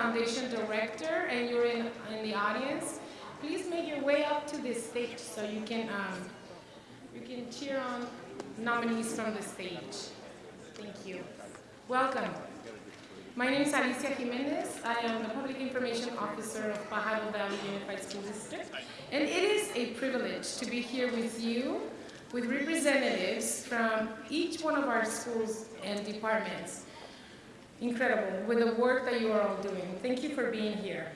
Foundation Director and you're in, in the audience, please make your way up to this stage so you can, um, you can cheer on nominees from the stage. Thank you. Welcome. My name is Alicia Jimenez. I am the Public Information Officer of Pajaro Valley Unified School District. And it is a privilege to be here with you, with representatives from each one of our schools and departments. Incredible, with the work that you are all doing. Thank you for being here.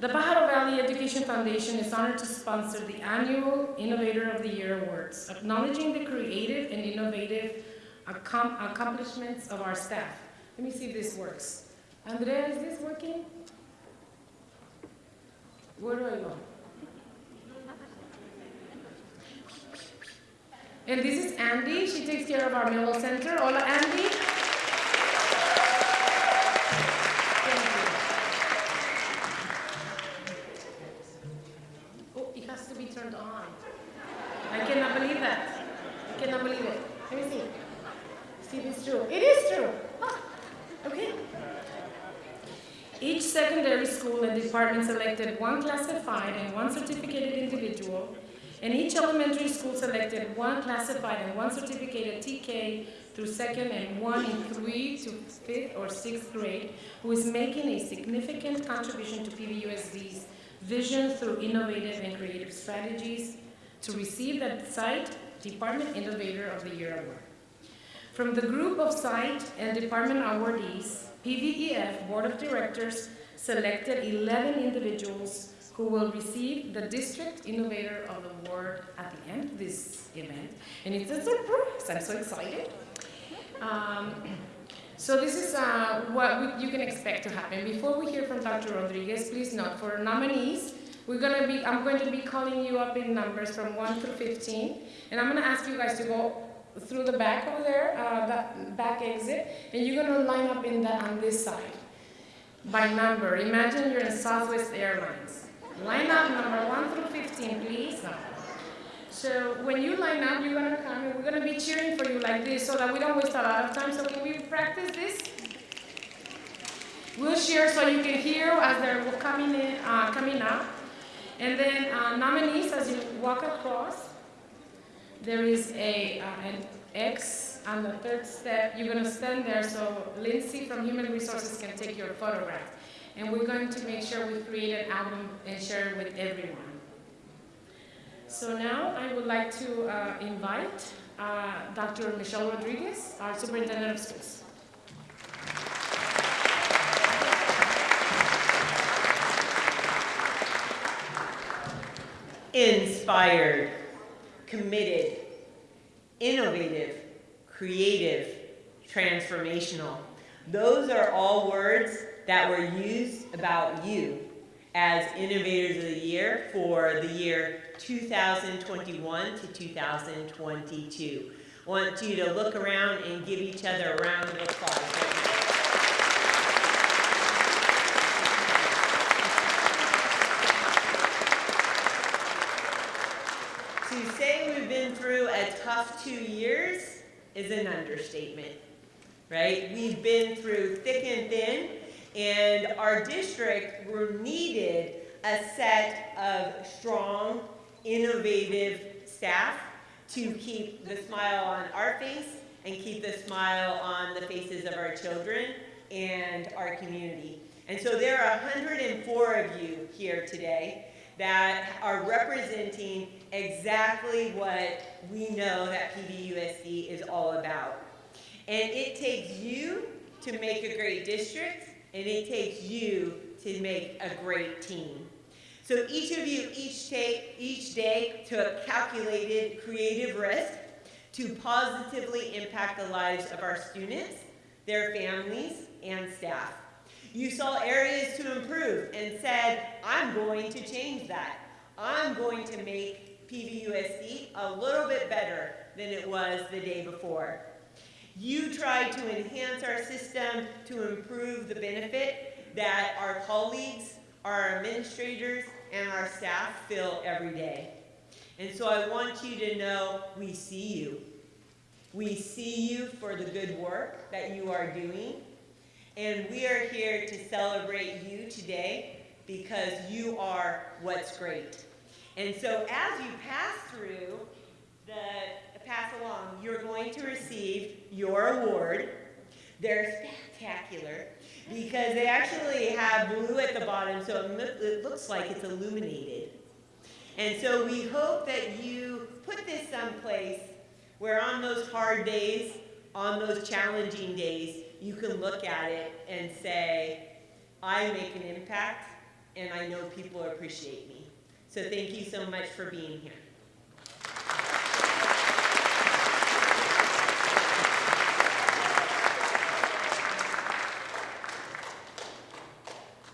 The Pajaro Valley Education Foundation is honored to sponsor the annual Innovator of the Year Awards, acknowledging the creative and innovative accomplishments of our staff. Let me see if this works. Andrea, is this working? Where do I go? And this is Andy. She takes care of our Middle Center. Hola, Andy. Selected one classified and one certificated individual, and each elementary school selected one classified and one certificated TK through second and one in three to fifth or sixth grade, who is making a significant contribution to PVUSD's vision through innovative and creative strategies to receive the site Department Innovator of the Year Award. From the group of site and department awardees, PVEF Board of Directors selected 11 individuals who will receive the District Innovator of the Award at the end of this event. And it's a surprise, I'm so excited. Um, so this is uh, what we, you can expect to happen. Before we hear from Dr. Rodriguez, please note for nominees, we're gonna be, I'm going to be calling you up in numbers from 1 through 15, and I'm gonna ask you guys to go through the back over there, uh, that back exit, and you're gonna line up in the, on this side by number. Imagine you're in Southwest Airlines. Line up number one through 15, please. So when you line up, you're gonna come and we're gonna be cheering for you like this so that we don't waste a lot of time. So can we practice this? We'll share so you can hear as they're coming in, uh, coming up. And then uh, nominees, as you walk across, there is a, uh, an X on the third step. You're going to stand there so Lindsay from Human Resources can take your photograph. And we're going to make sure we create an album and share it with everyone. So now I would like to uh, invite uh, Dr. Michelle Rodriguez, our Superintendent of Schools. Inspired committed, innovative, creative, transformational. Those are all words that were used about you as Innovators of the Year for the year 2021 to 2022. I want you to look around and give each other a round of applause. To say we've been through a tough two years is an understatement, right? We've been through thick and thin, and our district needed a set of strong, innovative staff to keep the smile on our face and keep the smile on the faces of our children and our community. And so there are 104 of you here today that are representing exactly what we know that PVUSD is all about. And it takes you to make a great district, and it takes you to make a great team. So each of you each take each day took calculated creative risk to positively impact the lives of our students, their families, and staff. You saw areas to improve and said, I'm going to change that. I'm going to make PVUSD a little bit better than it was the day before. You tried to enhance our system to improve the benefit that our colleagues, our administrators, and our staff feel every day. And so I want you to know we see you. We see you for the good work that you are doing. And we are here to celebrate you today because you are what's great. And so as you pass through the pass along, you're going to receive your award. They're spectacular because they actually have blue at the bottom, so it, it looks like it's illuminated. And so we hope that you put this someplace where on those hard days, on those challenging days, you can look at it and say, I make an impact and I know people appreciate me. So thank you so much for being here.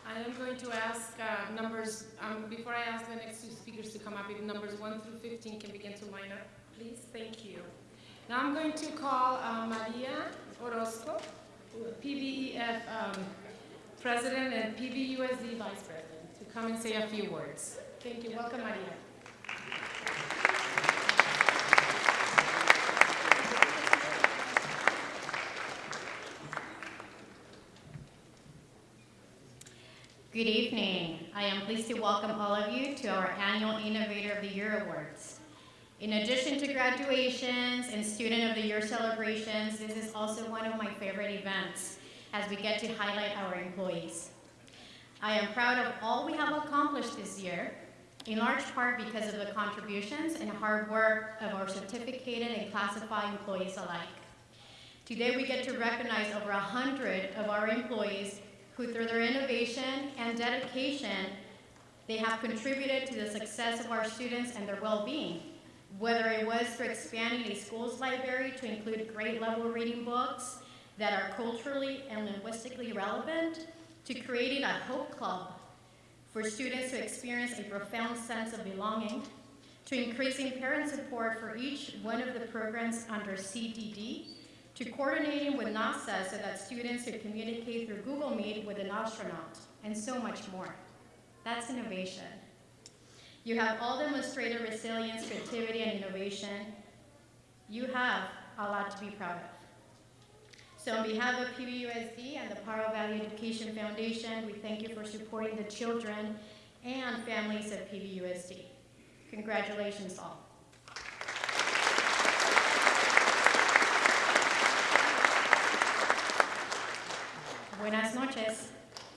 I am going to ask uh, numbers, um, before I ask the next two speakers to come up, if numbers 1 through 15 can begin to line up, please. Thank you. Now I'm going to call uh, Maria Orozco, PVEF um, President and PVUSD Vice President, to come and say a few words. Thank you. Welcome, Maria. Good evening. I am pleased to welcome all of you to our annual Innovator of the Year Awards. In addition to graduations and Student of the Year celebrations, this is also one of my favorite events as we get to highlight our employees. I am proud of all we have accomplished this year, in large part because of the contributions and hard work of our certificated and classified employees alike. Today, we get to recognize over 100 of our employees who, through their innovation and dedication, they have contributed to the success of our students and their well-being. Whether it was through expanding a school's library to include grade-level reading books that are culturally and linguistically relevant, to creating a Hope Club for students to experience a profound sense of belonging, to increasing parent support for each one of the programs under CDD, to coordinating with NASA so that students could communicate through Google Meet with an astronaut, and so much more. That's innovation. You have all demonstrated resilience, creativity, and innovation. You have a lot to be proud of. So on behalf of PVUSD and the Pajaro Valley Education Foundation, we thank you for supporting the children and families of PVUSD. Congratulations all. Buenas noches,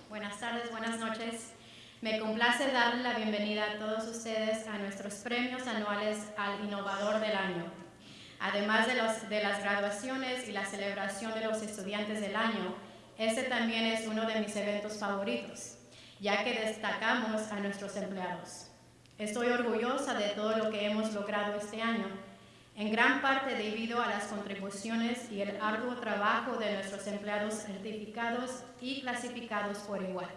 buenas tardes, buenas noches. Me complace darle la bienvenida a todos ustedes a nuestros premios anuales al Innovador del Año. Además de, de las graduaciones y la celebración de los estudiantes del año, este también es uno de mis eventos favoritos, ya que destacamos a nuestros empleados. Estoy orgullosa de todo lo que hemos logrado este año, en gran parte debido a las contribuciones y el arduo trabajo de nuestros empleados certificados y clasificados por igual.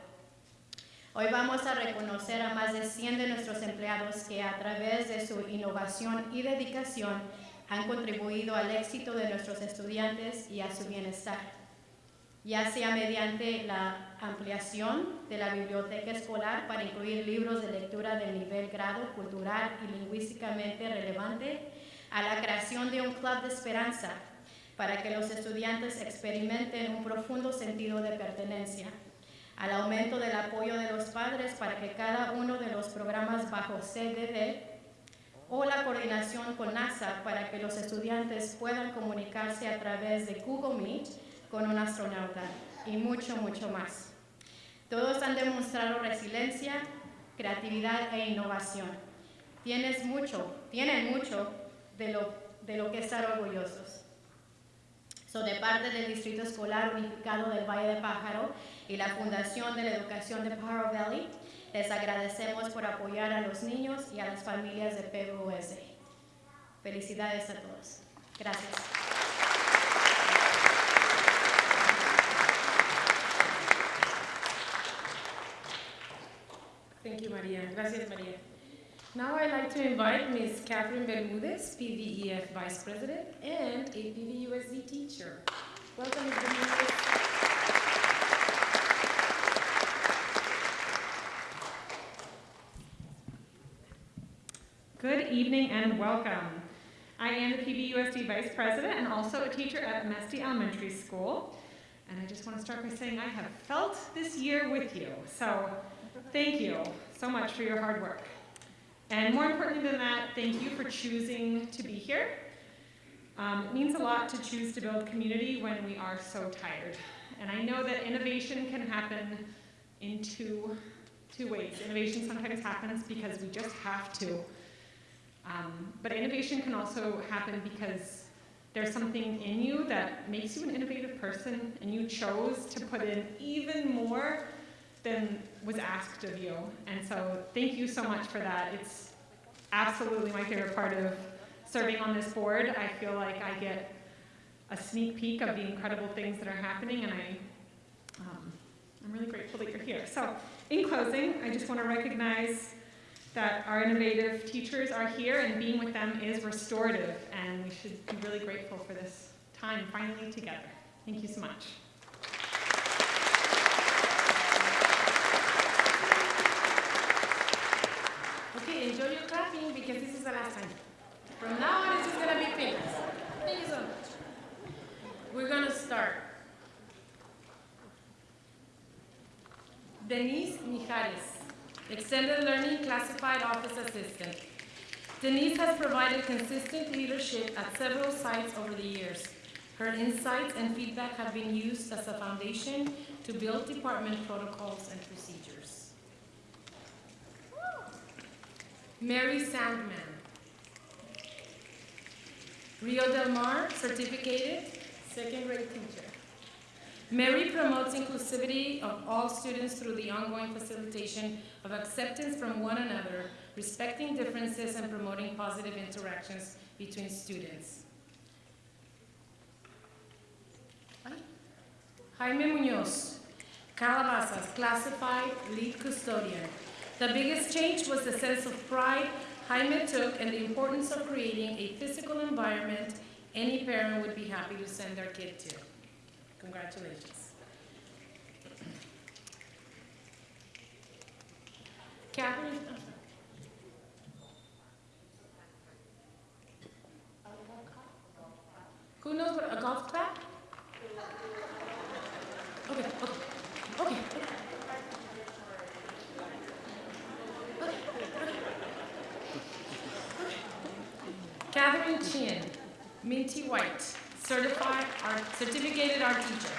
Hoy vamos a reconocer a más de 100 de nuestros empleados que a través de su innovación y dedicación han contribuido al éxito de nuestros estudiantes y a su bienestar, ya sea mediante la ampliación de la biblioteca escolar para incluir libros de lectura de nivel grado cultural y lingüísticamente relevante, a la creación de un club de esperanza para que los estudiantes experimenten un profundo sentido de pertenencia, al aumento del apoyo de los padres para que cada uno de los programas bajo CDD o la coordinación con NASA para que los estudiantes puedan comunicarse a través de Google Meet con un astronauta y mucho, mucho más. Todos han demostrado resiliencia, creatividad e innovación. Tienes mucho, tienen mucho de lo, de lo que estar orgullosos. So, de parte del Distrito Escolar Unificado del Valle de Pájaro y la Fundación de la Educación de Pajaro Valley, les agradecemos por apoyar a los niños y a las familias de PBUS. Felicidades a todos. Gracias. Thank you, Maria. Gracias, Maria. Now I'd like to invite Ms. Catherine Bermudez, PVEF Vice President and a PVUSD teacher. Welcome, Ms. Bermudez. Good evening and welcome. I am the PVUSD Vice President and also a teacher at Amesti Elementary School. And I just want to start by saying I have felt this year with you. So thank you so much for your hard work. And more importantly than that, thank you for choosing to be here. Um, it means a lot to choose to build community when we are so tired. And I know that innovation can happen in two, two ways. Innovation sometimes happens because we just have to. Um, but innovation can also happen because there's something in you that makes you an innovative person and you chose to put in even more than was asked of you. And so thank you so much for that. It's absolutely my favorite part of serving on this board. I feel like I get a sneak peek of the incredible things that are happening and I, um, I'm really grateful that you're here. So in closing, I just want to recognize that our innovative teachers are here and being with them is restorative and we should be really grateful for this time finally together. Thank you so much. Okay, enjoy your clapping because this is the last time. From now on, it's just gonna be famous. Thank you so much. We're gonna start. Denise Mijares, Extended Learning Classified Office Assistant. Denise has provided consistent leadership at several sites over the years. Her insights and feedback have been used as a foundation to build department protocols and procedures. Mary Sandman. Rio Del Mar, certificated, second grade teacher. Mary promotes inclusivity of all students through the ongoing facilitation of acceptance from one another, respecting differences and promoting positive interactions between students. Jaime Munoz, Calabasas, classified lead custodian. The biggest change was the sense of pride Jaime took and the importance of creating a physical environment any parent would be happy to send their kid to. Congratulations. Catherine. Who knows what, a golf clap? Okay, okay, okay, okay. Chin, Mintie White, certified art, certificated art teacher.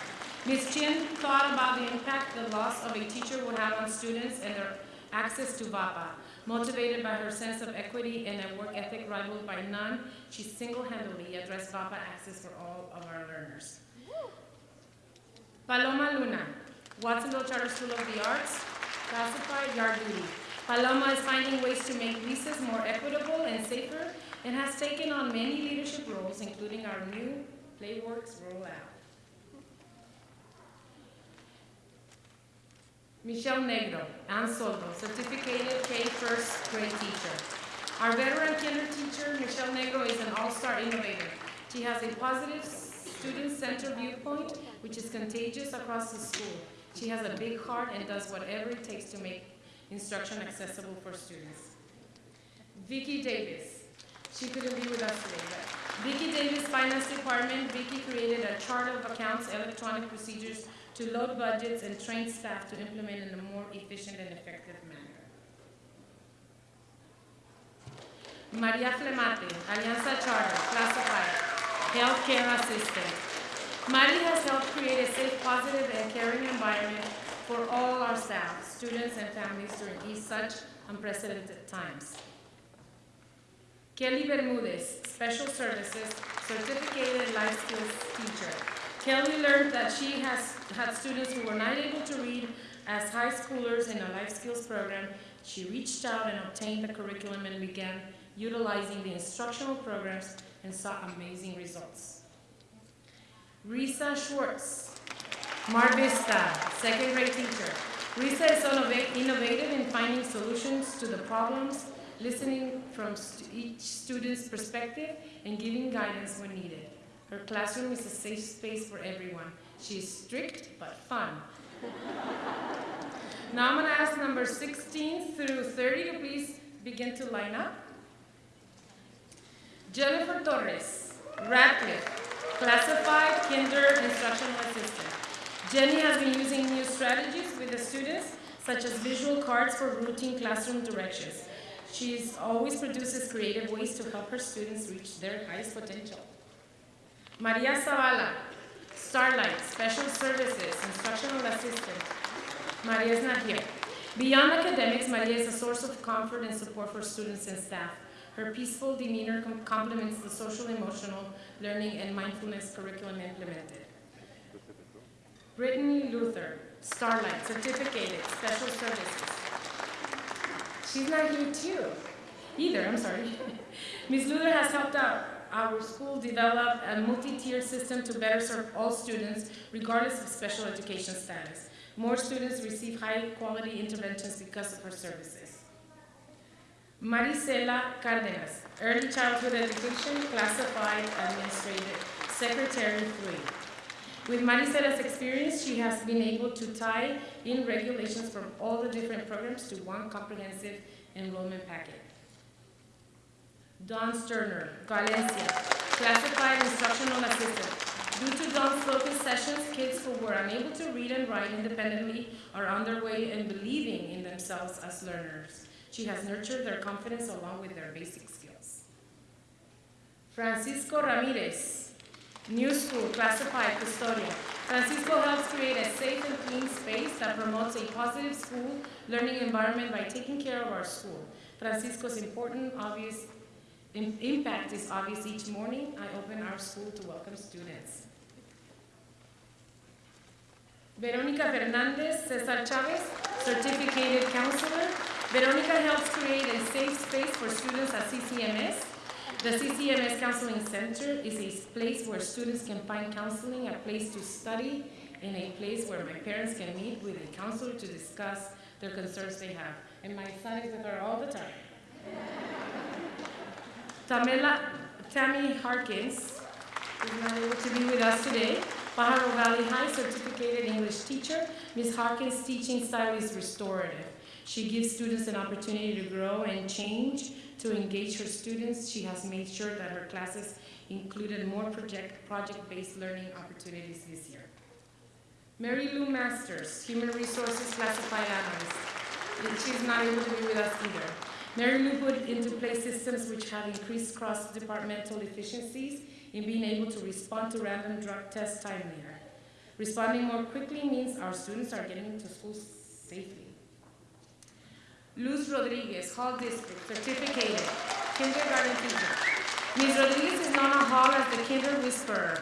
Ms. Chin thought about the impact the loss of a teacher would have on students and their access to VAPA. Motivated by her sense of equity and a work ethic rivaled by none, she single-handedly addressed VAPA access for all of our learners. Paloma Luna, Watsonville Charter School of the Arts, classified yard duty. Paloma is finding ways to make leases more equitable and safer and has taken on many leadership roles, including our new PlayWorks rollout. Michelle Negro, Ann Soldo, certificated K first grade teacher. Our veteran kinder teacher, Michelle Negro, is an all-star innovator. She has a positive student-centered viewpoint, which is contagious across the school. She has a big heart and does whatever it takes to make instruction accessible for students. Vicki Davis, she couldn't be with us today, but Vicki Davis Finance Department, Vicki created a chart of accounts, electronic procedures to load budgets and train staff to implement in a more efficient and effective manner. Maria Flemate, Alianza Charter, classified, healthcare assistant. Mari has helped create a safe, positive, and caring environment for all our staff, students, and families during these such unprecedented times. Kelly Bermudez, Special Services, Certificated Life Skills Teacher. Kelly learned that she has had students who were not able to read as high schoolers in a life skills program. She reached out and obtained the curriculum and began utilizing the instructional programs and saw amazing results. Risa Schwartz, Mar Vista, second grade teacher. Risa is innova- innovative in finding solutions to the problems, listening from each student's perspective, and giving guidance when needed. Her classroom is a safe space for everyone. She is strict but fun. now I'm going to ask number 16 through 30 to please begin to line up. Jennifer Torres, Radcliffe, classified kinder instructional assistant. Jenny has been using new strategies with the students, such as visual cards for routine classroom directions. She always produces creative ways to help her students reach their highest potential. Maria Zavala, Starlight, Special Services, Instructional Assistant. Maria is not here. Beyond academics, Maria is a source of comfort and support for students and staff. Her peaceful demeanor com- complements the social emotional learning and mindfulness curriculum implemented. Brittany Luther, Starlight, certificated, special services. She's not here too, either, I'm sorry. Ms. Luther has helped out our school develop a multi-tier system to better serve all students regardless of special education status. More students receive high-quality interventions because of her services. Marisela Cardenas, Early Childhood Education, Classified Administrative, Secretary 3. With Marisela's experience, she has been able to tie in regulations from all the different programs to one comprehensive enrollment packet. Dawn Sterner, Valencia, Classified Instructional Assistant. Due to Dawn's focus sessions, kids who were unable to read and write independently are on their way and believing in themselves as learners. She has nurtured their confidence along with their basic skills. Francisco Ramirez, New School, Classified Custodian. Francisco helps create a safe and clean space that promotes a positive school learning environment by taking care of our school. Francisco's important, obvious im- impact is obvious each morning. I open our school to welcome students. Veronica Fernandez, Cesar Chavez, certificated counselor. Veronica helps create a safe space for students at CCMS. The CCMS Counseling Center is a place where students can find counseling, a place to study, and a place where my parents can meet with a counselor to discuss their concerns they have. And my son is with her all the time. Tamela, Tammy Harkins is not able to be with us today. Pajaro Valley High certificated English teacher. Ms. Harkins' teaching style is restorative. She gives students an opportunity to grow and change. To engage her students, she has made sure that her classes included more project, project-based learning opportunities this year. Mary Lou Masters, Human Resources Classified Analyst. She's not able to be with us either. Mary Lou put into place systems which have increased cross-departmental efficiencies in being able to respond to random drug tests timelier. Responding more quickly means our students are getting to school safely. Luz Rodriguez, Hall District, certificated, kindergarten teacher. Ms. Rodriguez is known at Hall as the Kinder Whisperer.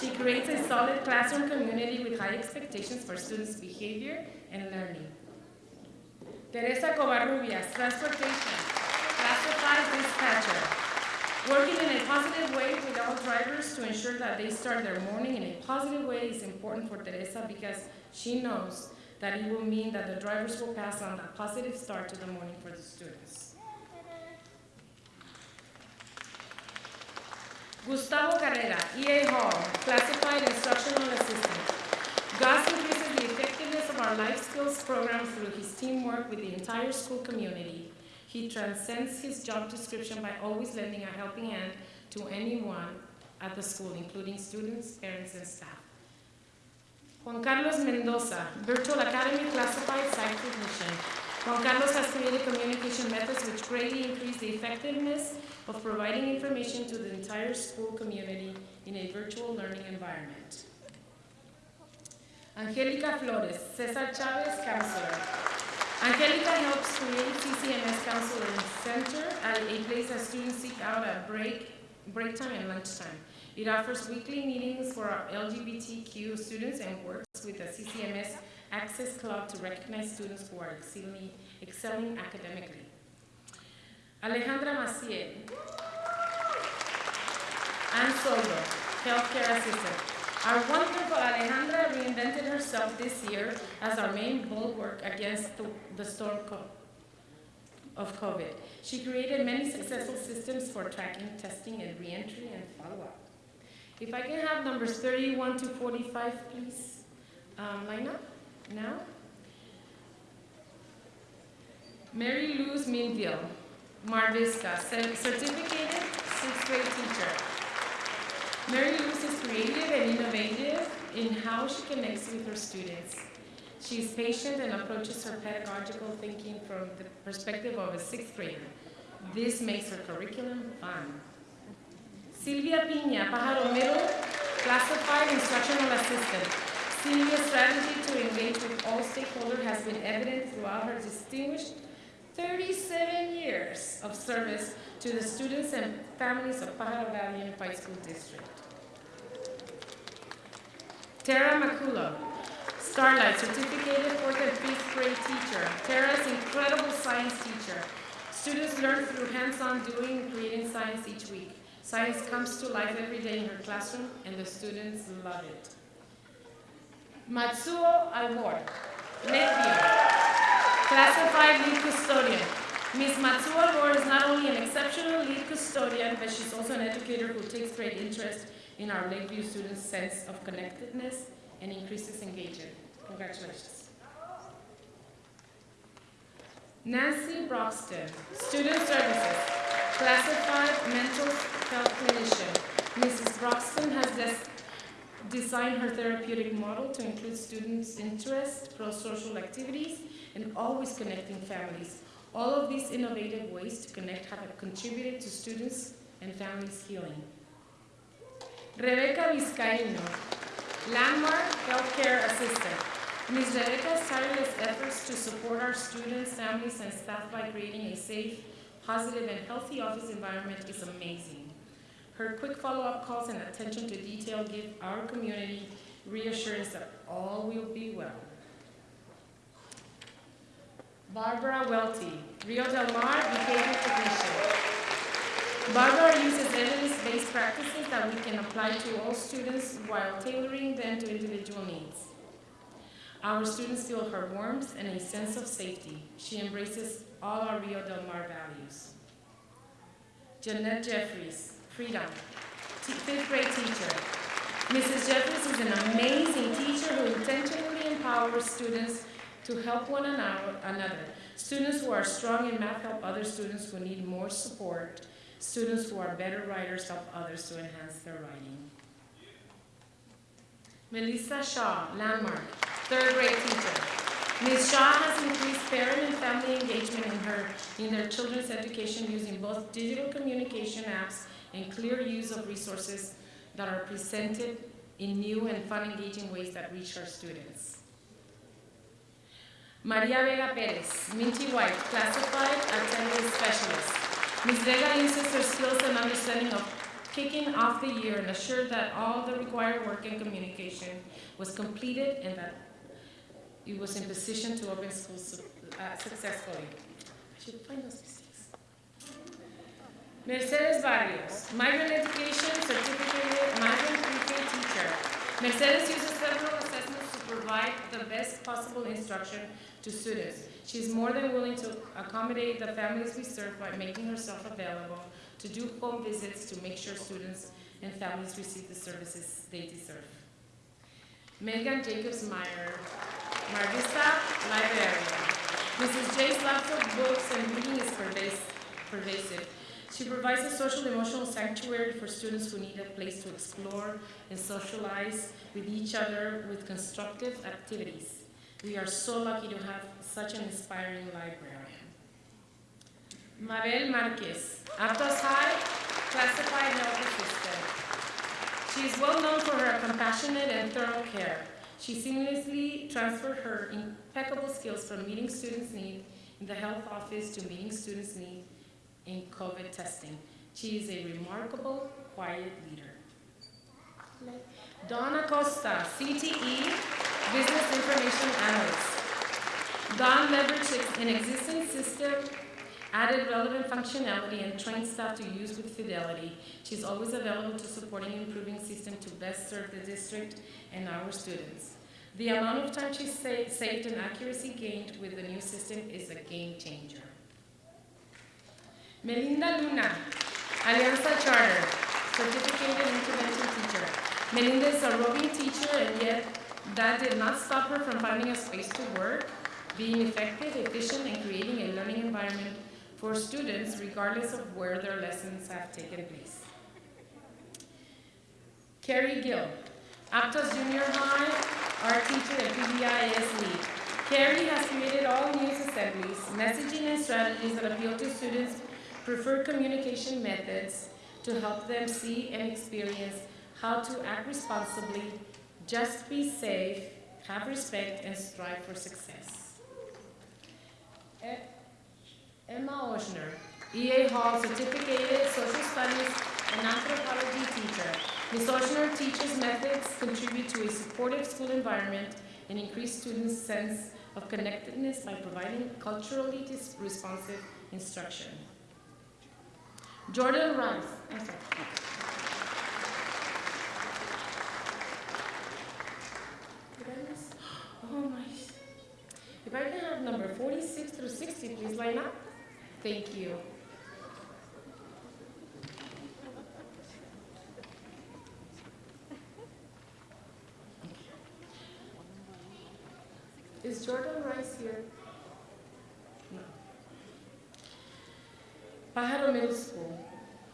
She creates a solid classroom community with high expectations for students' behavior and learning. Teresa Covarrubias, transportation, classified dispatcher. Working in a positive way with all drivers to ensure that they start their morning in a positive way is important for Teresa because she knows that it will mean that the drivers will pass on a positive start to the morning for the students. Gustavo Carrera, EA Hall, classified instructional assistant. Gus increases the effectiveness of our life skills program through his teamwork with the entire school community. He transcends his job description by always lending a helping hand to anyone at the school, including students, parents, and staff. Juan Carlos Mendoza, Virtual Academy Classified Site Technician. Juan Carlos has created communication methods which greatly increase the effectiveness of providing information to the entire school community in a virtual learning environment. Angelica Flores, Cesar Chavez Counselor. Angelica helps create CCMS Counseling Center at a place that students seek out at break, break time and lunchtime. It offers weekly meetings for our LGBTQ students and works with the CCMS Access Club to recognize students who are excelling, excelling academically. Alejandra Maciel. Ann Soldo, healthcare assistant. Our wonderful Alejandra reinvented herself this year as our main bulwark against the, the storm of COVID. She created many successful systems for tracking, testing, and reentry and follow-up. If I can have numbers 31 to 45, please, um, line up now. Mary Luz Minville, Mar Vista, cer- certificated sixth grade teacher. Mary Louise is creative and innovative in how she connects with her students. She is patient and approaches her pedagogical thinking from the perspective of a sixth grader. This makes her curriculum fun. Silvia Piña, Pajaro Middle, classified instructional assistant. Silvia's strategy to engage with all stakeholders has been evident throughout her distinguished 37 years of service to the students and families of Pajaro Valley Unified School District. Tara Maculo, Starlight, certificated fourth and fifth grade teacher. Tara's incredible science teacher. Students learn through hands-on doing and creating science each week. Science comes to life every day in her classroom, and the students love it. Matsuo Albor, Lakeview, classified lead custodian. Ms. Matsuo Albor is not only an exceptional lead custodian, but she's also an educator who takes great interest in our Lakeview students' sense of connectedness and increases engagement. Congratulations. Nancy Broxton, Student Services, Classified Mental Health Clinician. Mrs. Broxton has des- designed her therapeutic model to include students' interests, pro-social activities, and always connecting families. All of these innovative ways to connect have contributed to students and families' healing. Rebecca Vizcaíno, Landmark Healthcare Assistant. Ms. Rebecca's tireless efforts to support our students, families, and staff by creating a safe, positive, and healthy office environment is amazing. Her quick follow-up calls and attention to detail give our community reassurance that all will be well. Barbara Welty, Rio Del Mar Behavior Technician. Barbara uses evidence-based practices that we can apply to all students while tailoring them to individual needs. Our students feel her warmth and a sense of safety. She embraces all our Rio Del Mar values. Jeanette Jeffries, Freedom, fifth grade teacher. Mrs. Jeffries is an amazing teacher who intentionally empowers students to help one another. Students who are strong in math help other students who need more support. Students who are better writers help others to enhance their writing. Melissa Shaw, Landmark, third grade teacher. Ms. Shaw has increased parent and family engagement in her in their children's education using both digital communication apps and clear use of resources that are presented in new and fun engaging ways that reach our students. Maria Vega Perez, Mintie White, classified attendance specialist. Ms. Vega uses her skills and understanding of kicking off the year and assured that all the required work and communication was completed and that it was in position to open schools uh, successfully. I should find those. Mercedes Barrios, migrant education certificate migrant pre-K teacher. Mercedes uses several assessments to provide the best possible instruction to students. She is more than willing to accommodate the families we serve by making herself available to do home visits to make sure students and families receive the services they deserve. Megan Jacobs Meyer, Mar Vista Librarian. Mrs. J's lots of books and reading is pervasive. She provides a social emotional sanctuary for students who need a place to explore and socialize with each other with constructive activities. We are so lucky to have such an inspiring librarian. Mabel Marquez, Aptos High, classified health assistant. She is well known for her compassionate and thorough care. She seamlessly transferred her impeccable skills from meeting students' needs in the health office to meeting students' needs in COVID testing. She is a remarkable, quiet leader. Donna Costa, CTE, Business Information Analyst. Don leveraged an existing system, added relevant functionality, and trained staff to use with fidelity. She's always available to supporting improving system to best serve the district and our students. The amount of time she sa- saved and accuracy gained with the new system is a game changer. Melinda Luna, Alianza Charter, certificated intervention teacher. Melinda is a roving teacher, and yet that did not stop her from finding a space to work, being effective, efficient, and creating a learning environment for students regardless of where their lessons have taken place. Carrie Gill, Aptos Junior High, art teacher and PBIS lead. Carrie has created all news assemblies, messaging and strategies that appeal to students' preferred communication methods to help them see and experience how to act responsibly, just be safe, have respect, and strive for success. Emma Oshner, EA Hall certificated social studies and anthropology teacher. Ms. Oshner teaches methods contribute to a supportive school environment and increase students' sense of connectedness by providing culturally responsive instruction. Jordan Rice. Oh my. If I can have number 46 through 60, please line up. Thank you. Is Jordan Rice here? No. Pajaro Middle School,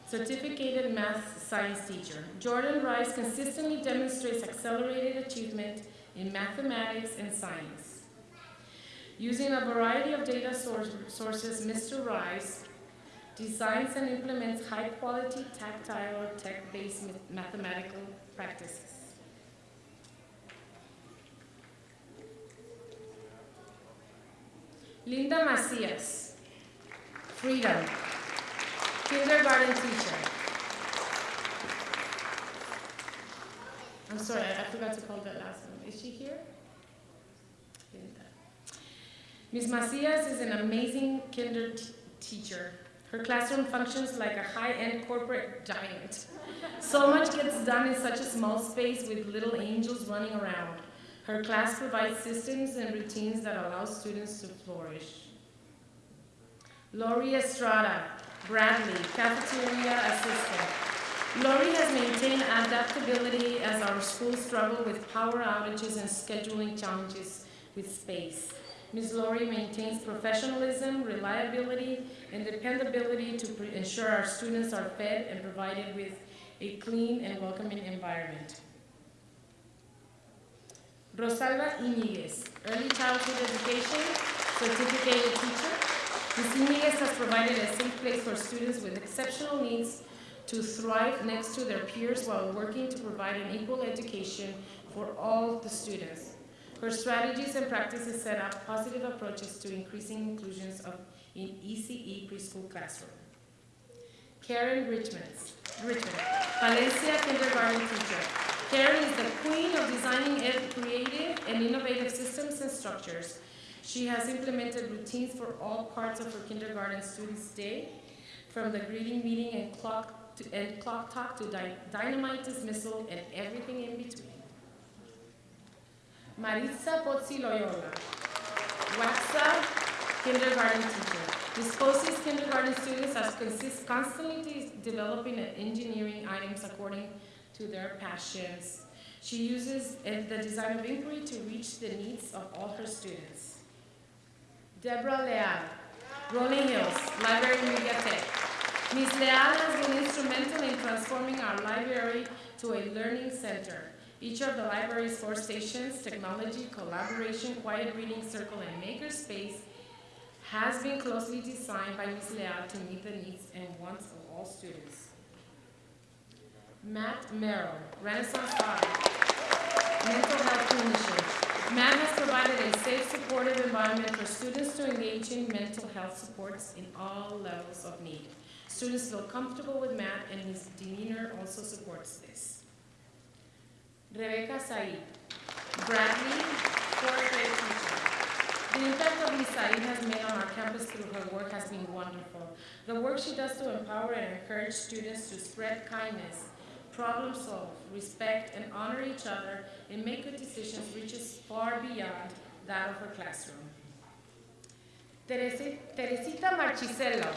certificated math science teacher. Jordan Rice consistently demonstrates accelerated achievement in mathematics and science. Using a variety of data source- sources, Mr. Rice designs and implements high-quality tactile or tech-based mathematical practices. Linda Macias, Freedom, kindergarten teacher. I'm sorry, I I forgot to call that last one. Is she here? Linda. Ms. Macias is an amazing kinder teacher. Her classroom functions like a high-end corporate giant. So much gets done in such a small space with little angels running around. Her class provides systems and routines that allow students to flourish. Lori Estrada, Bradley, cafeteria assistant. Lori has maintained adaptability as our schools struggle with power outages and scheduling challenges with space. Ms. Laurie maintains professionalism, reliability, and dependability to ensure our students are fed and provided with a clean and welcoming environment. Rosalba Iñiguez, early childhood education, certificated teacher. Ms. Iñiguez has provided a safe place for students with exceptional needs to thrive next to their peers while working to provide an equal education for all the students. Her strategies and practices set up positive approaches to increasing inclusions of in ECE preschool classroom. Karen Richmonds, Richmond, Valencia kindergarten teacher. Karen is the queen of designing creative and innovative systems and structures. She has implemented routines for all parts of her kindergarten students' day, from the greeting meeting and clock to, and clock talk to dy- dynamite dismissal and everything in between. Maritza Pozzi Loyola, Waxa kindergarten teacher. Disposes kindergarten students as consist constantly de- developing and engineering items according to their passions. She uses uh, the design of inquiry to reach the needs of all her students. Deborah Leal, Rolling Hills, Library Media Tech. Ms. Leal has been instrumental in transforming our library to a learning center. Each of the library's four stations, technology, collaboration, quiet reading circle, and makerspace, has been closely designed by Ms. Leal to meet the needs and wants of all students. Matt Merrill, Renaissance 5, mental health clinician. Matt has provided a safe, supportive environment for students to engage in mental health supports in all levels of need. Students feel comfortable with Matt, and his demeanor also supports this. Rebecca Said, Bradley, fourth grade teacher. The impact of Ms. Said has made on our campus through her work has been wonderful. The work she does to empower and encourage students to spread kindness, problem solve, respect, and honor each other and make good decisions reaches far beyond that of her classroom. Teresi- Teresita Marchisello,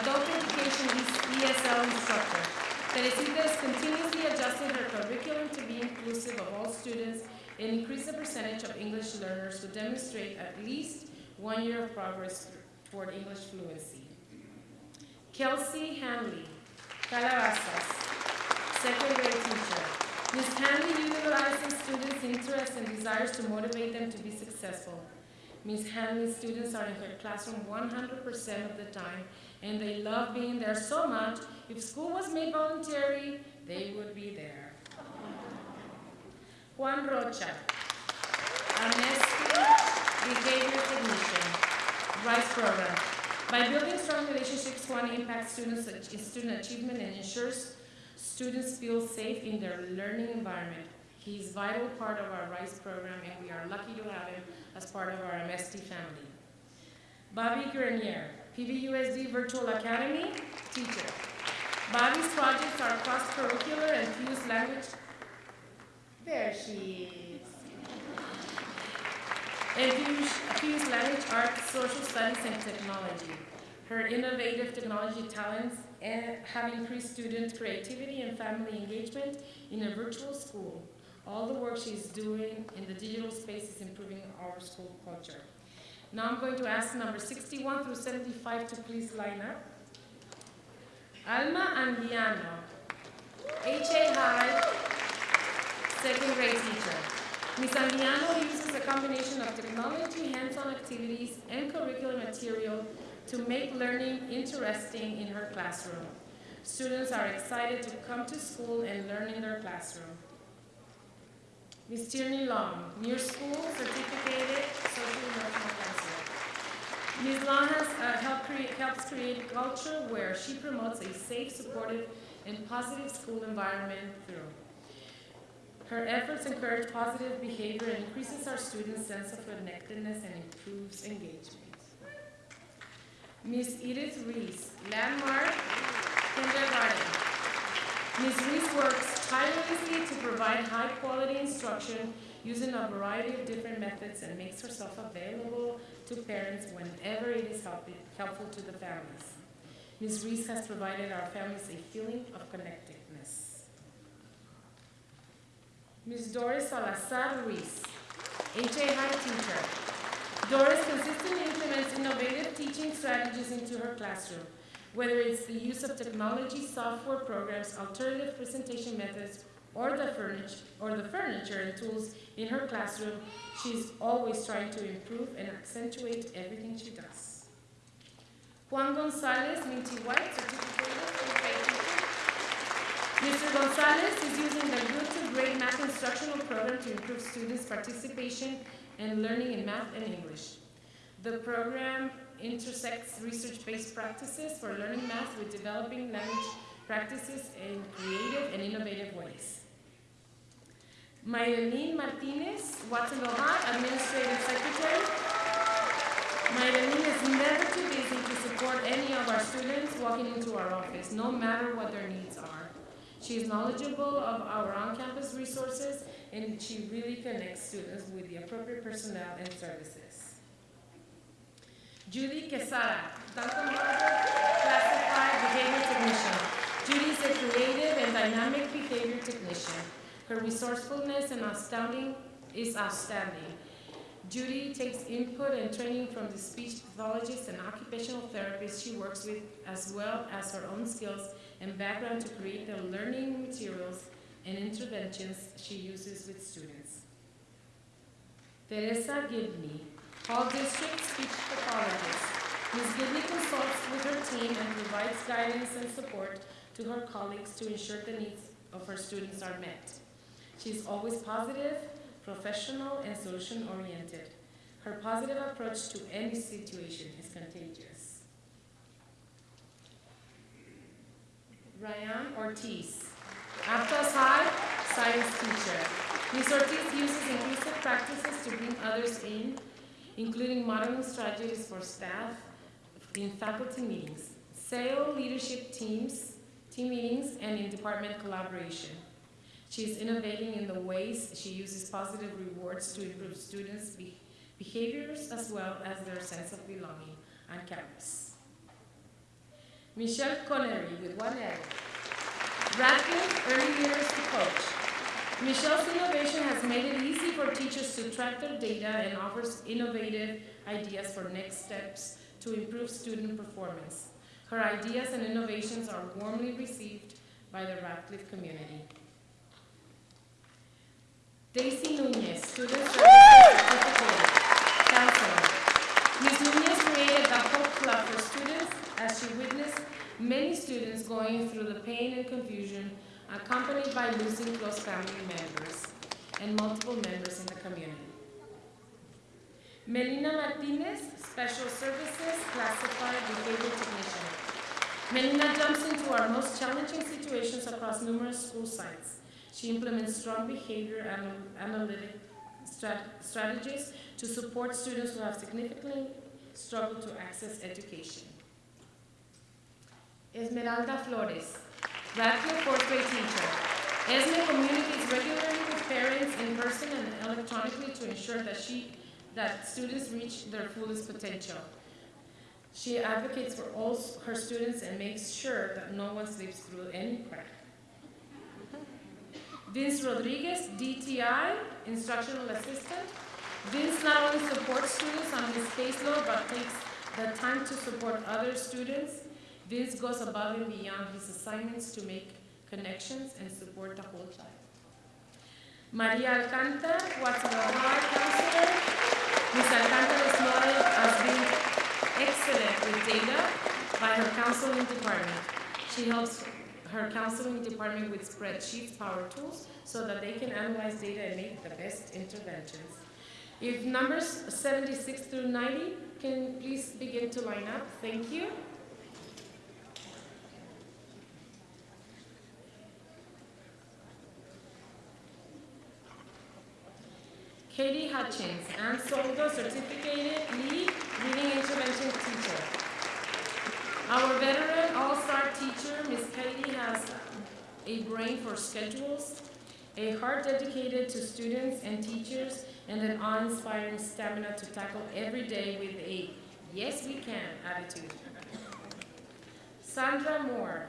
adult education ESL instructor. Teresita is continuously adjusting her curriculum to be inclusive of all students and increase the percentage of English learners who demonstrate at least one year of progress toward English fluency. Kelsey Hanley, Calabasas, second grade teacher. Ms. Hanley utilizes students' interests and desires to motivate them to be successful. Ms. Hanley's students are in her classroom 100% of the time, and they love being there so much, if school was made voluntary, they would be there. Juan Rocha, Amesti Behavior Technician, RISE program. By building strong relationships, Juan impacts students' ach- student achievement and ensures students feel safe in their learning environment. He is vital part of our RISE program, and we are lucky to have him as part of our MST family. Bobby Grenier, PVUSD Virtual Academy teacher. Bobby's projects are cross-curricular and fuse language. There she is. And fuse, fuse language, arts, social studies, and technology. Her innovative technology talents eh, have increased student creativity and family engagement in a virtual school. All the work she's doing in the digital space is improving our school culture. Now I'm going to ask number 61 through 75 to please line up. Alma Anguiano, HA Hyde, second grade teacher. Ms. Anguiano uses a combination of technology, hands-on activities, and curricular material to make learning interesting in her classroom. Students are excited to come to school and learn in their classroom. Ms. Tierney Long, near school certificated social. Ms. Has uh, create, helps create a culture where she promotes a safe, supportive, and positive school environment through. Her efforts encourage positive behavior and increases our students' sense of connectedness and improves engagement. Ms. Edith Reese, Landmark Kindergarten. Ms. Reese works tirelessly to provide high-quality instruction using a variety of different methods and makes herself available to parents whenever it is help- helpful to the families. Ms. Reese has provided our families a feeling of connectedness. Ms. Doris Salazar Ruiz, HA Hyde teacher. Doris consistently implements innovative teaching strategies into her classroom, whether it's the use of technology, software programs, alternative presentation methods, or the furniture, or the furniture and tools in her classroom, she's always trying to improve and accentuate everything she does. Juan Gonzalez, Mintie White, grade. Mr. Gonzalez is using the to Great Math instructional program to improve students' participation and learning in math and English. The program intersects research-based practices for learning math with developing language practices in creative and innovative ways. Maylene Martinez, High Administrative Secretary. Maylene is never too busy to support any of our students walking into our office, no matter what their needs are. She is knowledgeable of our on-campus resources, and she really connects students with the appropriate personnel and services. Judy Quesada, Duncan Holbrook Classified Behavior Technician. Judy is a creative and dynamic behavior technician. Her resourcefulness and astounding is outstanding. Judy takes input and training from the speech pathologists and occupational therapists she works with, as well as her own skills and background to create the learning materials and interventions she uses with students. Teresa Gibney, Hall District Speech Pathologist. Ms. Gibney consults with her team and provides guidance and support to her colleagues to ensure the needs of her students are met. She is always positive, professional, and solution-oriented. Her positive approach to any situation is contagious. Ryan Ortiz, Aptos High science teacher. Ms. Ortiz uses inclusive practices to bring others in, including modeling strategies for staff in faculty meetings, SAIL leadership teams, team meetings, and in department collaboration. She is innovating in the ways she uses positive rewards to improve students' be- behaviors as well as their sense of belonging on campus. Michelle Connery with one L. Radcliffe Early Literacy Coach. Michelle's innovation has made it easy for teachers to track their data and offers innovative ideas for next steps to improve student performance. Her ideas and innovations are warmly received by the Radcliffe community. Daisy Nunez, Student Counselor. Ms. Nunez created the Hope Club for students as she witnessed many students going through the pain and confusion accompanied by losing close family members and multiple members in the community. Melina Martinez, Special Services Classified Behavior Technician. Melina jumps into our most challenging situations across numerous school sites. She implements strong behavior anal- analytic strat- strategies to support students who have significantly struggled to access education. Esmeralda Flores, Radcliffe fourth grade teacher. Esme communicates regularly with parents in person and electronically to ensure that she, that students reach their fullest potential. She advocates for all her students and makes sure that no one slips through any crack. Vince Rodriguez, DTI, instructional assistant. Vince not only supports students on his caseload, but takes the time to support other students. Vince goes above and beyond his assignments to make connections and support the whole child. Maria Watsonville High counselor. Ms. Alcantara is noted as being excellent with data by her counseling department. She helps her counseling department with spreadsheets, power tools, so that they can analyze data and make the best interventions. If numbers 76 through 90 can please begin to line up, thank you. Katie Hutchins, Ann Soldo, certificated lead reading intervention teacher. Our veteran all-star teacher, Ms. Katie, has a brain for schedules, a heart dedicated to students and teachers, and an awe-inspiring stamina to tackle every day with a yes we can attitude. Sandra Moore,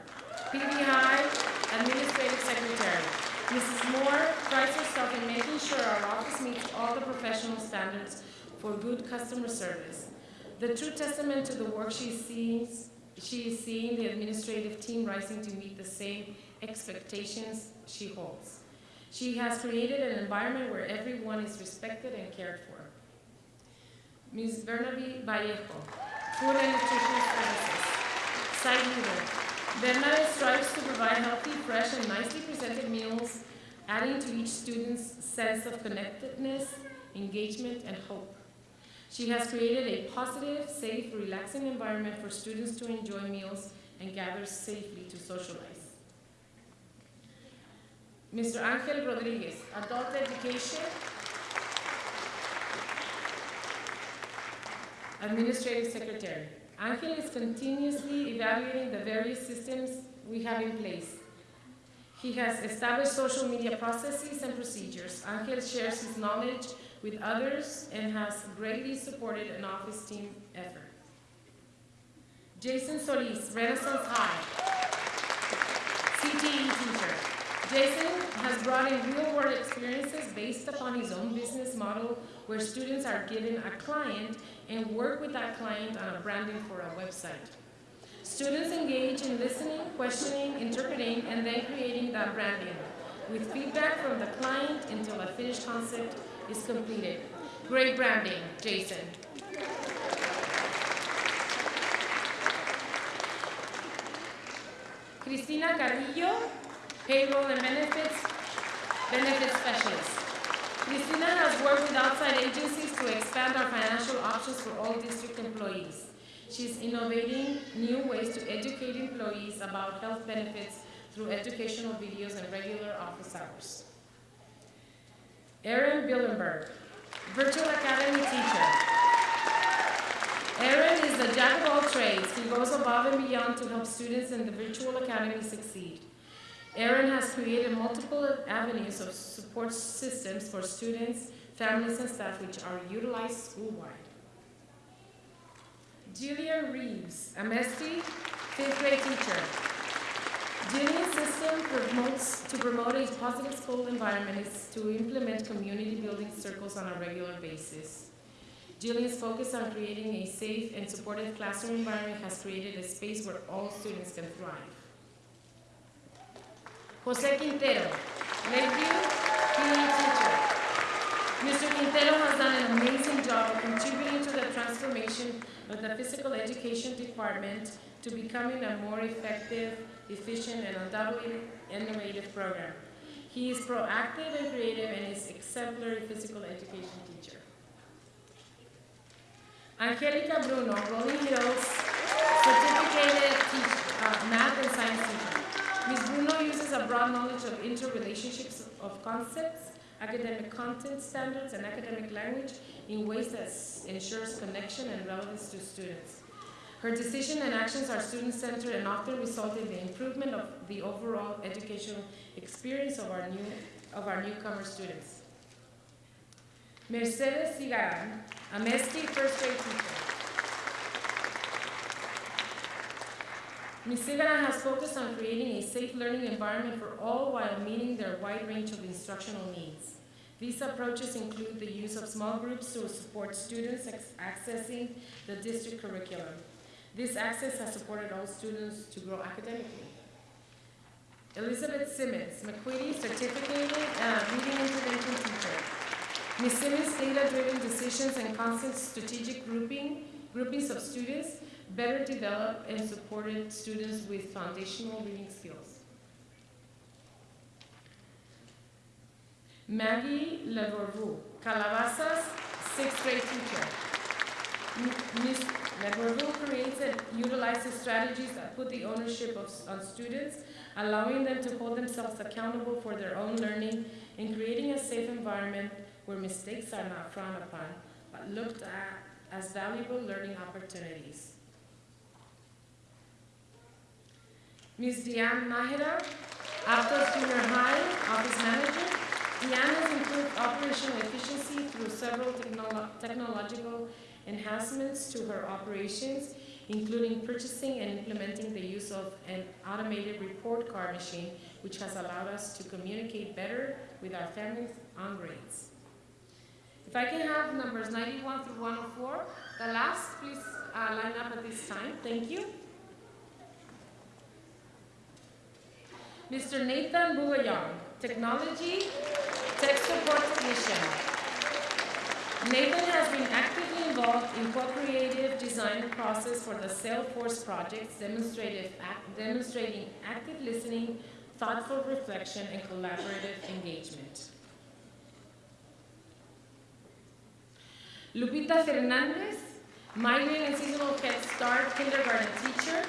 PBI Administrative Secretary. Mrs. Moore prides herself in making sure our office meets all the professional standards for good customer service. The true testament to the work she sees, she is seeing the administrative team rising to meet the same expectations she holds. She has created an environment where everyone is respected and cared for. Ms. Bernabe Vallejo, Food and Nutrition Services. Site leader. Bernabe strives to provide healthy, fresh, and nicely presented meals, adding to each student's sense of connectedness, engagement, and hope. She has created a positive, safe, relaxing environment for students to enjoy meals and gather safely to socialize. Mr. Angel Rodriguez, Adult Education, Administrative Secretary. Angel is continuously evaluating the various systems we have in place. He has established social media processes and procedures. Angel shares his knowledge with others and has greatly supported an office team effort. Jason Solis, Renaissance High, CTE teacher. Jason has brought in real-world experiences based upon his own business model where students are given a client and work with that client on a branding for a website. Students engage in listening, questioning, interpreting, and then creating that branding with feedback from the client until a finished concept is completed. Great branding, Jason. Cristina Carrillo, payroll and benefits, benefits specialist. Cristina has worked with outside agencies to expand our financial options for all district employees. She's innovating new ways to educate employees about health benefits through educational videos and regular office hours. Erin Billenberg, Virtual Academy teacher. Erin is the jack of all trades. He goes above and beyond to help students in the Virtual Academy succeed. Erin has created multiple avenues of support systems for students, families, and staff which are utilized school-wide. Jillian Reeves, Amesti fifth grade teacher. Jillian's system promotes, to promote a positive school environment is to implement community building circles on a regular basis. Jillian's focus on creating a safe and supportive classroom environment has created a space where all students can thrive. Jose Quintero, Lakeview PE teacher. Mr. Quintero has done an amazing job of contributing to the transformation of the physical education department to becoming a more effective, efficient, and undoubtedly innovative program. He is proactive and creative and is exemplary physical education teacher. Angelica Bruno, Rolling Hills certificated uh, math and science teacher. Ms. Bruno uses a broad knowledge of interrelationships of concepts, academic content standards, and academic language in ways that ensures connection and relevance to students. Her decision and actions are student-centered and often result in the improvement of the overall educational experience of our new of our newcomer students. Mercedes Cigaran, Amesti first grade teacher. Ms. Cigaran has focused on creating a safe learning environment for all while meeting their wide range of instructional needs. These approaches include the use of small groups to support students accessing the district curriculum. This access has supported all students to grow academically. Elizabeth Simmons, MacQuiddy Certificated uh, Reading Intervention Teacher. Ms. Simmons' data-driven decisions and constant strategic grouping, groupings of students better developed and supported students with foundational reading skills. Maggie Levorvu, Calabasas, sixth grade teacher. M- Ms. Levorvu creates and utilizes strategies that put the ownership of, on students, allowing them to hold themselves accountable for their own learning and creating a safe environment where mistakes are not frowned upon, but looked at as valuable learning opportunities. Ms. Diane Nahida, Aptos Junior High Office Manager. Diane has improved operational efficiency through several technolo- technological enhancements to her operations, including purchasing and implementing the use of an automated report card machine, which has allowed us to communicate better with our families on grades. If I can have numbers 91 through 104, the last, please uh, line up at this time. Thank you. Mr. Nathan Bugayong, Technology Tech Support Technician. Nathan has been actively involved in co-creative design process for the Salesforce projects, demonstrating active listening, thoughtful reflection, and collaborative engagement. Lupita Fernandez, migrant and seasonal Head Start kindergarten teacher.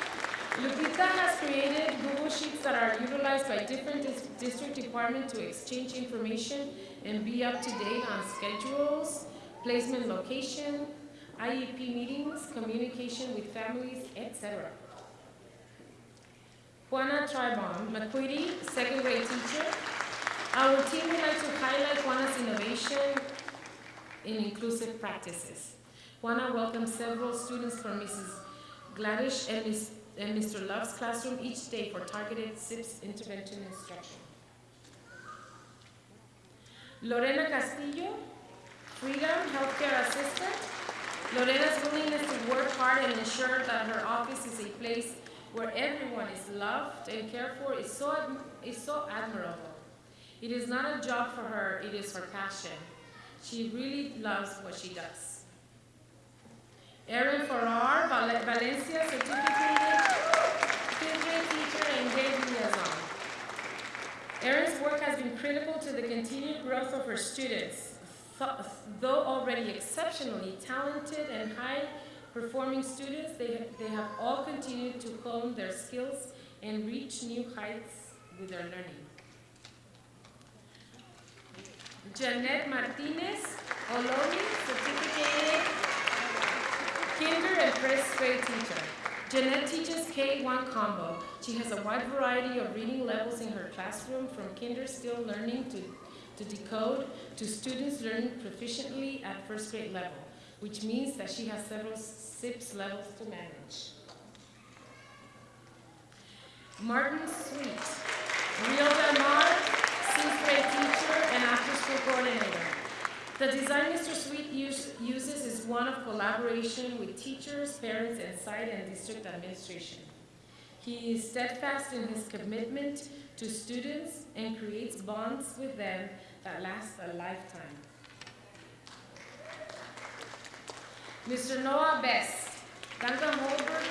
Lupita has created Google Sheets that are utilized by different dis- district departments to exchange information and be up to date on schedules, placement location, IEP meetings, communication with families, etc. Juana Tribon, MacQuiddy, second grade teacher. Our team would like to highlight Juana's innovation in inclusive practices. Juana welcomes several students from Mrs. Gladish and, and Mr. Love's classroom each day for targeted SIPPS intervention instruction. Lorena Castillo, Freedom Healthcare Assistant. Lorena's willingness to work hard and ensure that her office is a place where everyone is loved and cared for is so, is so admirable. It is not a job for her, it is her passion. She really loves what she does. Erin Farrar, Val- Valencia certificated fifth teacher and grade liaison. Erin's work has been critical to the continued growth of her students. Th- Though already exceptionally talented and high-performing students, they, they have all continued to hone their skills and reach new heights with their learning. Janet Martinez, Ohlone, certificated kinder and first grade teacher. Jeanette teaches K-1 combo. She has a wide variety of reading levels in her classroom, from kinder still learning to, to decode to students learning proficiently at first grade level, which means that she has several SIPPS levels to manage. Martin Sweet, Rio Del Mar, sixth grade teacher and after-school coordinator. The design Mr. Sweet use- uses is one of collaboration with teachers, parents, and site and district administration. He is steadfast in his commitment to students and creates bonds with them that lasts a lifetime. Mr. Noah Best, Duncan Holbrook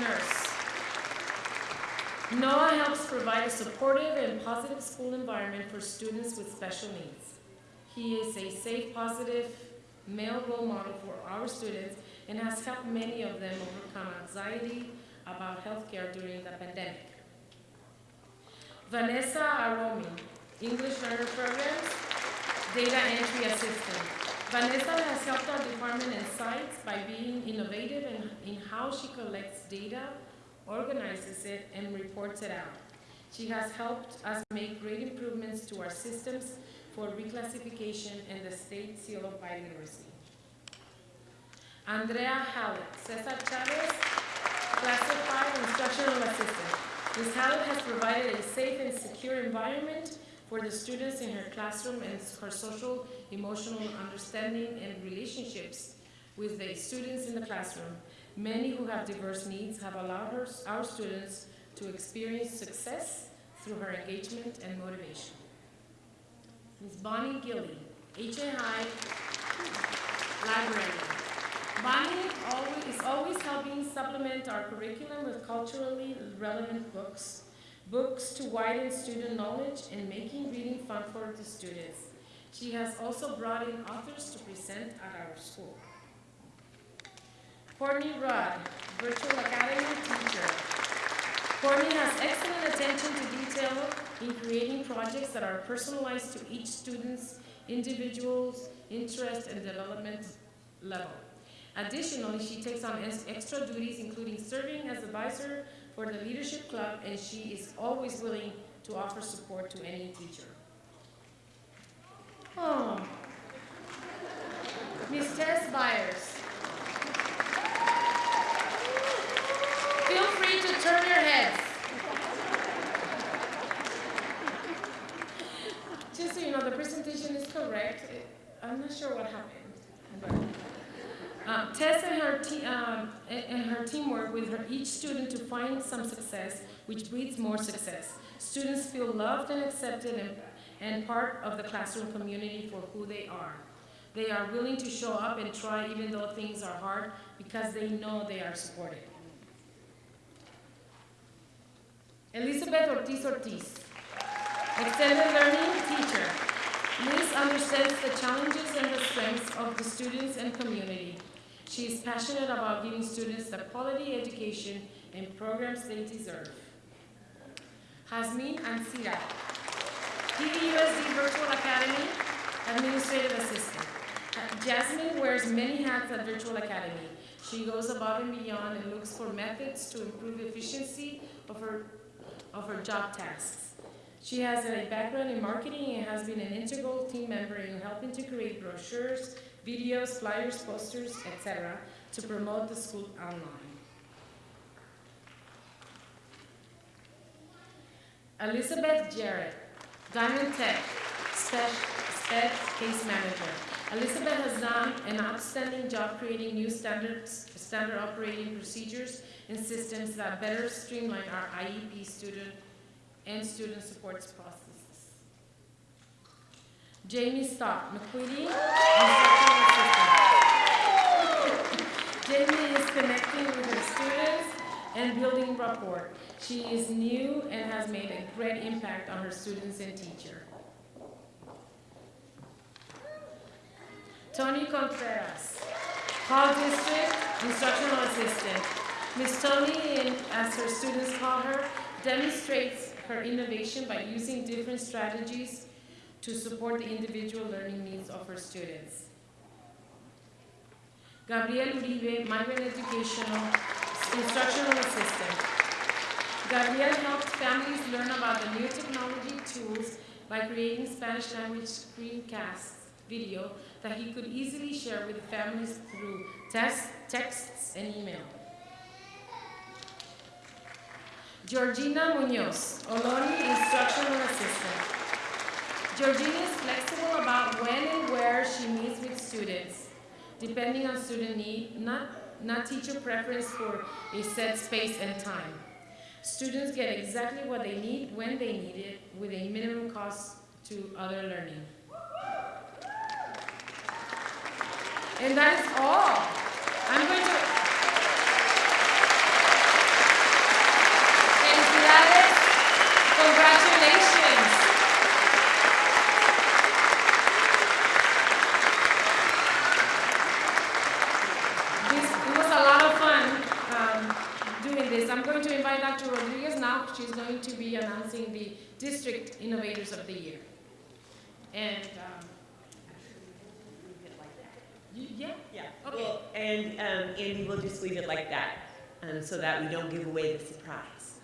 Nurse. Noah helps provide a supportive and positive school environment for students with special needs. He is a safe, positive male role model for our students and has helped many of them overcome anxiety about healthcare during the pandemic. Vanessa Aromi, English Learner Programs, Data Entry Assistant. Vanessa has helped our department and sites by being innovative in, in how she collects data, organizes it, and reports it out. She has helped us make great improvements to our systems for reclassification and the state seal of bilingualism. Andrea Hallett, Cesar Chavez, classified instructional assistant. Ms. Hallett has provided a safe and secure environment for the students in her classroom and her social, emotional understanding and relationships with the students in the classroom. Many who have diverse needs have allowed her, our students to experience success through her engagement and motivation. Ms. Bonnie Gilly, HAI Librarian. Bonnie always, is always helping supplement our curriculum with culturally relevant books, books to widen student knowledge and making reading fun for the students. She has also brought in authors to present at our school. Courtney Rudd, Virtual Academy teacher. Courtney has excellent attention to detail in creating projects that are personalized to each student's individual's interest and development level. Additionally, she takes on extra duties, including serving as advisor for the leadership club, and she is always willing to offer support to any teacher. Oh. Ms. Tess Byers. Feel free to turn your heads. Just so you know, the presentation is correct. I'm not sure what happened. but, um, Tess and her, um, and her teamwork with her, each student to find some success, which breeds more success. Students feel loved and accepted and, and part of the classroom community for who they are. They are willing to show up and try even though things are hard because they know they are supported. Elizabeth Ortiz Ortiz, extended learning teacher. Liz understands the challenges and the strengths of the students and community. She is passionate about giving students the quality education and programs they deserve. Hasmin Ansira, PVUSD Virtual Academy Administrative Assistant. Jasmine wears many hats at Virtual Academy. She goes above and beyond and looks for methods to improve efficiency of her, of her job tasks. She has a background in marketing and has been an integral team member in helping to create brochures, videos, flyers, posters, etc., to promote the school online. Elizabeth Jarrett, Diamond Tech, Spec Case Manager. Elizabeth has done an outstanding job creating new standards, standard operating procedures and systems that better streamline our IEP student and student supports processes. Jamie Stott, MacQuiddy. Jamie is connecting with her students and building rapport. She is new and has made a great impact on her students and teacher. Tony Contreras, Hall District Instructional Assistant. Ms. Tony, as her students call her, demonstrates her innovation by using different strategies to support the individual learning needs of her students. Gabriel Uribe, Migrant Educational Instructional Assistant. Gabriel helped families learn about the new technology tools by creating Spanish language screencasts video that he could easily share with families through text, texts and email. Georgina Munoz, Ohlone Instructional Assistant. Georgina is flexible about when and where she meets with students, depending on student need, not, not teacher preference for a set space and time. Students get exactly what they need when they need it with a minimum cost to other learning. And that is all. I'm going to. Felicidades. Congratulations. This, it was a lot of fun um, doing this. I'm going to invite Dr. Rodriguez now. She's going to be announcing the District Innovators of the Year. And, um, yeah, Yeah, Okay. well, and um, Andy, we'll just leave it like that, um, so that we don't give away the surprise.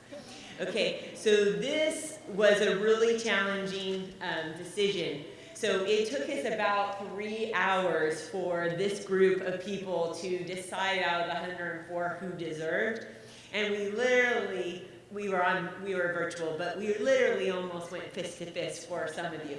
Okay, so this was a really challenging um, decision. So it took us about three hours for this group of people to decide out of the 104 who deserved. And we literally, we were on, we were virtual, but we literally almost went fist to fist for some of you.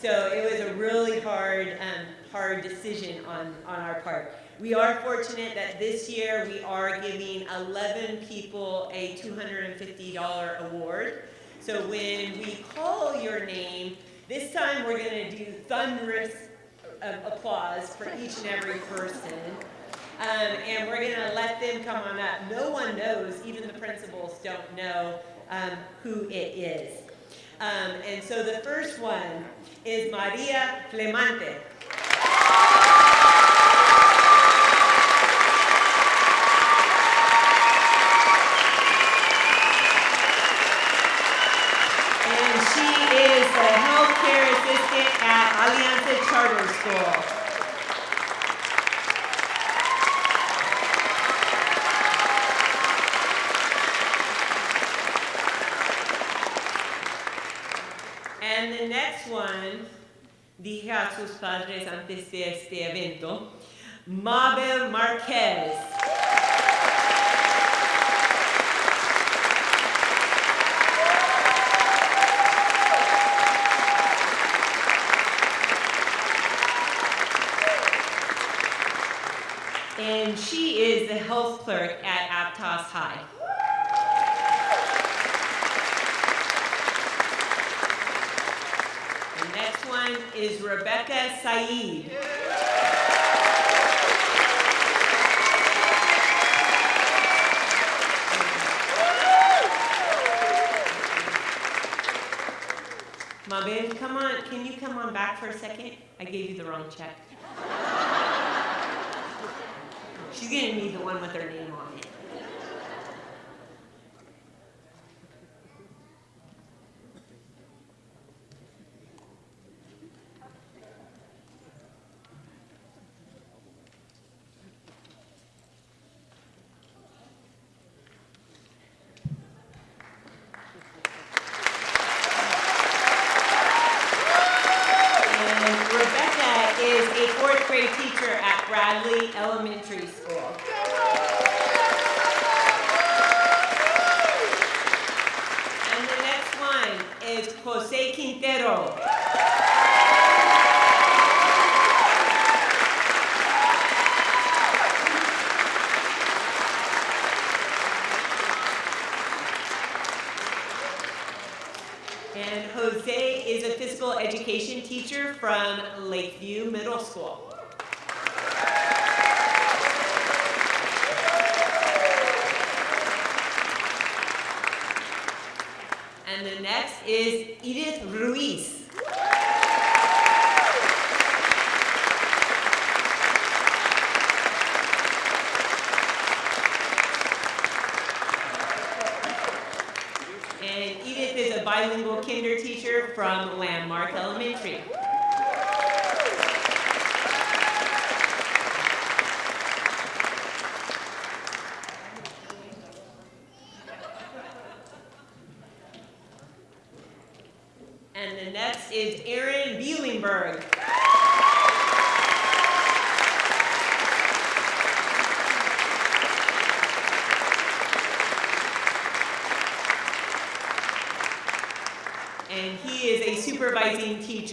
So it was a really hard, um, hard decision on, on our part. We are fortunate that this year we are giving 11 people a $250 award. So when we call your name, this time we're going to do thunderous um, applause for each and every person. Um, and we're going to let them come on up. No one knows, even the principals don't know um, who it is. Um, and so the first one is Maria Clemente. And she is the healthcare assistant at Alianza Charter School. And the next one, dije a sus padres antes de este evento, Mabel Marquez. And she is the health clerk at Aptos High. The next one is Rebecca Saeed. Mabel, come on, can you come on back for a second? I gave you the wrong check. She's gonna need the one with her name on it. And Rebecca is a fourth grade teacher at Bradley Elementary School. And the next one is Jose Quintero. And Jose is a physical education teacher from Lakeview And the next is Edith Ruiz.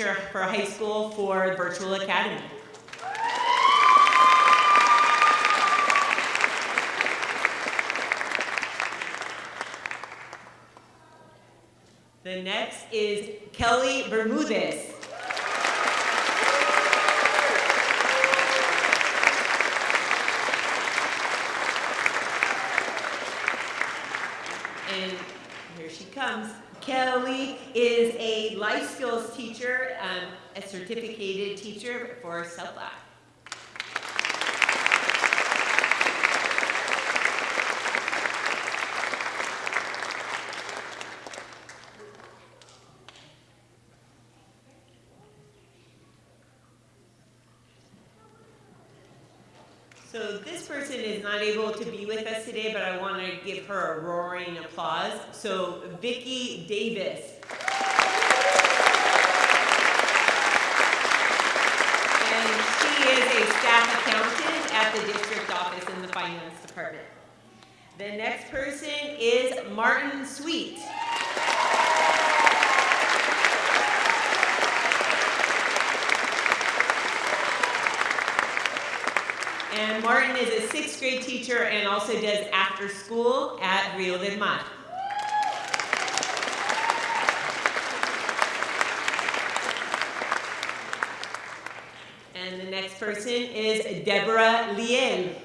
teacher for high school for Virtual Academy. The next is Kelly Bermudez. Certificated teacher for South Ave. So this person is not able to be with us today, but I want to give her a roaring applause. So Vicki Davis. And she is a staff accountant at the district office in the finance department. The next person is Martin Sweet. And Martin is a sixth grade teacher and also does after school at Rio del Mar. And the next person is Deborah Liel.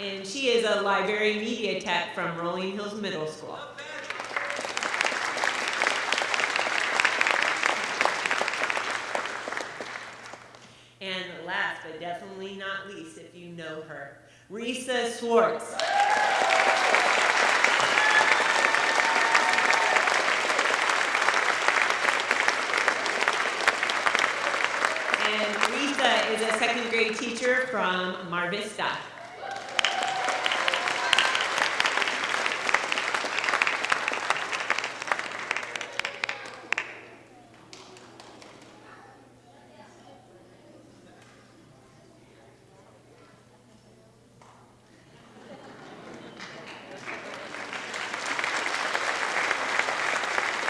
And she is a library media tech from Rolling Hills Middle School. And last but definitely not least, if you know her, Risa Swartz. And Risa is a second grade teacher Mar Vista.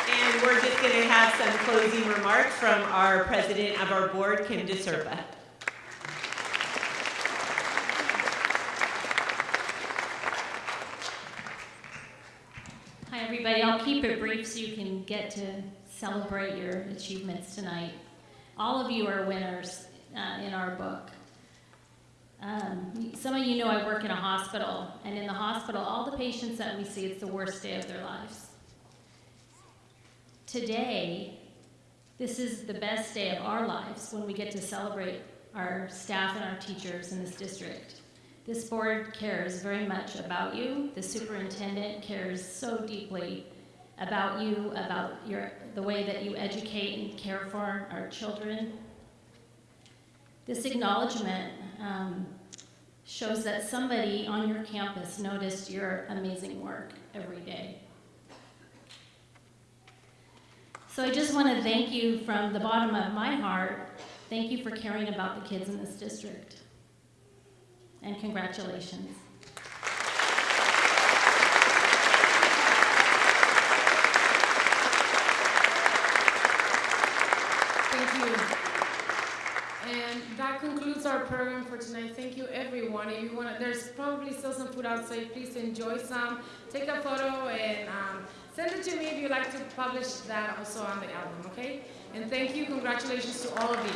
And we're just going to have some closing remarks from our president of our board, Kim DeSerpa. Hi, everybody. I'll keep it brief so you can get to celebrate your achievements tonight. All of you are winners uh, in our book. Um, some of you know I work in a hospital, and in the hospital, all the patients that we see, it's the worst day of their lives. Today, this is the best day of our lives when we get to celebrate our staff and our teachers in this district. This board cares very much about you. The superintendent cares so deeply about you, about your, the way that you educate and care for our children. This acknowledgement um, shows that somebody on your campus noticed your amazing work every day. So I just want to thank you from the bottom of my heart. Thank you for caring about the kids in this district. And congratulations. Thank you. And that concludes our program for tonight. Thank you, everyone. If you want there's probably still some food outside. Please enjoy some. Take a photo and um, send it to me if you'd like to publish that also on the album, okay? And thank you. Congratulations to all of you.